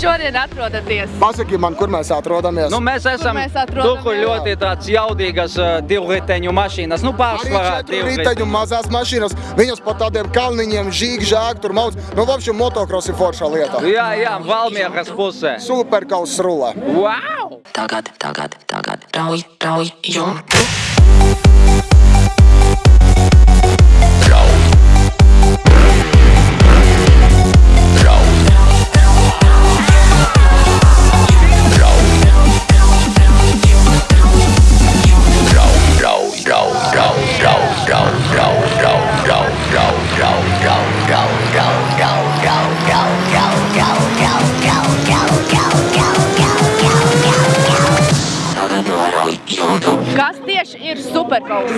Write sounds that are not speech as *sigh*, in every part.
šodien atrodaties? Pasaki man, kur mēs atrodamies. Nu, mēs esam mēs tur, atrodamies? kur ļoti tāds jaudīgas uh, divriteņu mašīnas. Nu, pārsvarā četru riteņu mazās mašīnas, viņas pa tādiem kalniņiem žīg, žāk, tur mauc. Nu, vapšiem motocross ir foršā lieta. Jā, jā, Valmieras pusē. Superkaus rulē. Wow! tagad, tagad, tagad, rauj, rauj, jumtu. Tieši ir superkaus?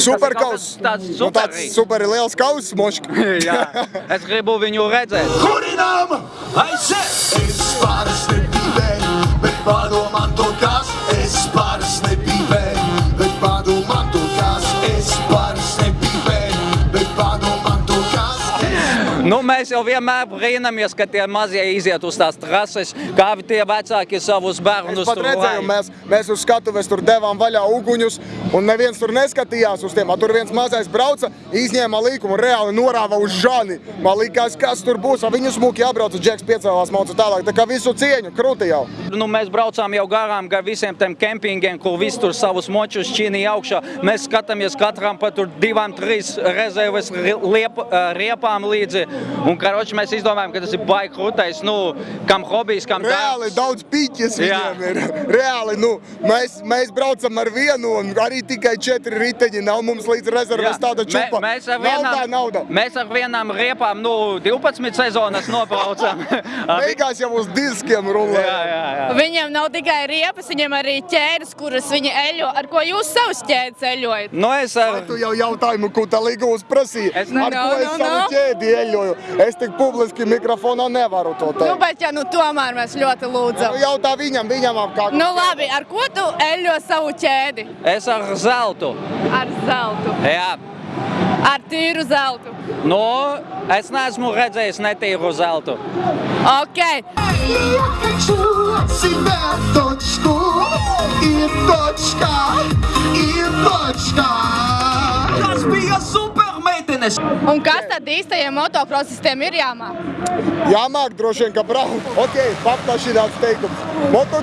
Superkaus. tāds Nu, tāds super liels kauss, mošk. *laughs* jā, es gribu viņu redzēt. Kurinām aiziet! Es pāris nebīvēju, bet padomā Nu, mēs jau vienmēr brīnamies, ka tie mazie iziet uz tās trases, kā tie vecāki savus bērnus tur redzēju, mēs, mēs uz skatuves tur devām vaļā uguņus, un neviens tur neskatījās uz tiem. A, Tur viens mazais brauca, izņēma līkumu reāli norāva uz žani. Man likās, kas tur būs, a viņu smuki jābrauc, džeks piecēlās mauca tālāk. Tā kā visu cieņu, krūti jau. Nu, mēs braucām jau garām gar visiem tiem kempingiem, kur viss tur savus močus čīnīja augšā. Mēs skatāmies katram pa tur divām, trīs rezerves ri- liep, ā, riepām līdzi. Un, karoči, mēs izdomājām, ka tas ir baigi krūtais, nu, kam hobijs, kam Reāli darbs. daudz piķis Jā. viņiem ir. Reāli, nu, mēs, mēs braucam ar vienu un arī tikai četri riteņi. Nav mums līdz rezerves tāda čupa. Mē, mēs, ar vienām, nauda. mēs ar vienām riepām nu, 12 sezonas nobraucam. *laughs* Beigās jau uz diskiem rulē. jā, jā, jā. Viņiem nav tikai riepas, viņiem arī ķēdes, kuras viņi eļo. Ar ko jūs savus ķēdes eļojat? Nu, es ar... Tu jau jautājumu, ko tā līgums prasīja. Es Ar ne- ko es no, savu no. ķēdi eļoju? Es tik publiski mikrofonā nevaru to Nu, teikt. bet ja nu tomēr mēs ļoti lūdzam. Nu, jautā viņam, viņam apkārt. Nu labi, ar ko tu eļo savu ķēdi? Es ar zeltu. Ar zeltu. Jā. Ar tīru zeltu. Nu, es neesmu redzējis netīru zeltu. Ok. Я хочу себя точку и точка, и точка. Tas bija supermeitenes! Un kas tad īstajiem motokrosistiem ir jāmāk? Jāmāk droši vien, ka braukt. *laughs* Ok, paplašināts teikums. Moto...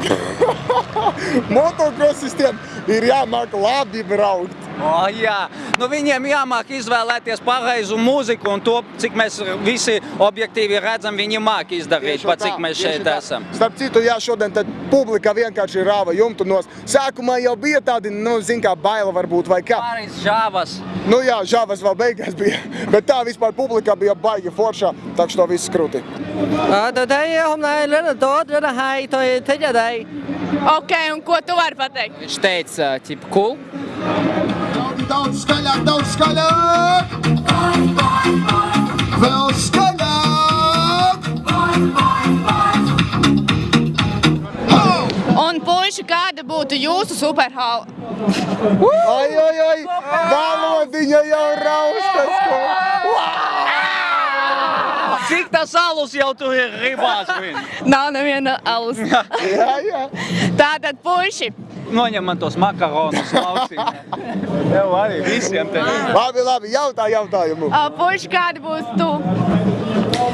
*laughs* Motokrosistiem ir jāmāk labi braukt. O, jā, nu, viņiem jāmāk izvēlēties pareizu mūziku un to, cik mēs visi objektīvi redzam, viņi māk izdarīt, pat cik mēs šeit tā. esam. Starp citu, jā, šodien tad publika vienkārši rāva jumtu nos. Sākumā jau bija tādi, nu, zin kā baila varbūt vai kā. Pāris žāvas. Nu jā, žāvas vēl beigās bija, *laughs* bet tā vispār publika bija baigi foršā, tā ka to viss krūti. Tôi thấy hôm nay rất là tốt, rất là hay, tôi thích ở đây. Ok, un ko tu vari pateikt? Viņš teica, tipa, cool. Daudz, daudz skaļāk, daudz skaļāk. Vēl skaļāk. Un puiši, kāda būtu jūsu superhala? Ai, ai, ai, valodiņa jau raustas. Cik tas alus jau tur ir ribās? vien? Nav neviena alus. Jā, jā. Tātad, puiši, Noņem man tos makaronus lauksim. Jau *laughs* arī visiem te. Labi, labi, jautā jautājumu. ā, puiši, kāda būs tu?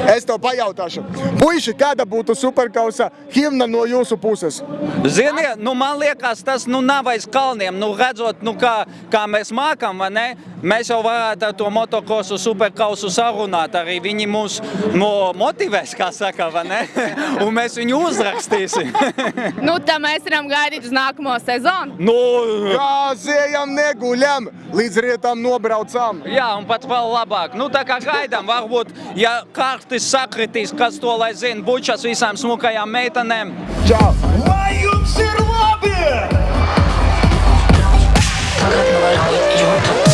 Es tev pajautāšu. Puiši, kāda būtu superkausa himna no jūsu puses? Ziniet, nu man liekas, tas nu nav aiz kalniem. Nu, redzot, nu, kā, kā mēs mākam, vai ne? Mēs jau varētu ar to motokrosu superkausu sarunāt. Arī viņi mūs nu, motivēs, kā saka, vai ne? *laughs* Un mēs viņu uzrakstīsim. *laughs* Nu, tā mēs varam gaidīt uz nākamo sezonu. nu, Gāzējam, neguļam, līdz rietam nobraucam. jā, un pat vēl labāk. Nu, tā kā gaidām, varbūt, ja kārtis sakritīs, kas to lai zina, bučas visām smukajām meitenēm. Čau! Lai jums ir labi! Tagad norauj, jumtu.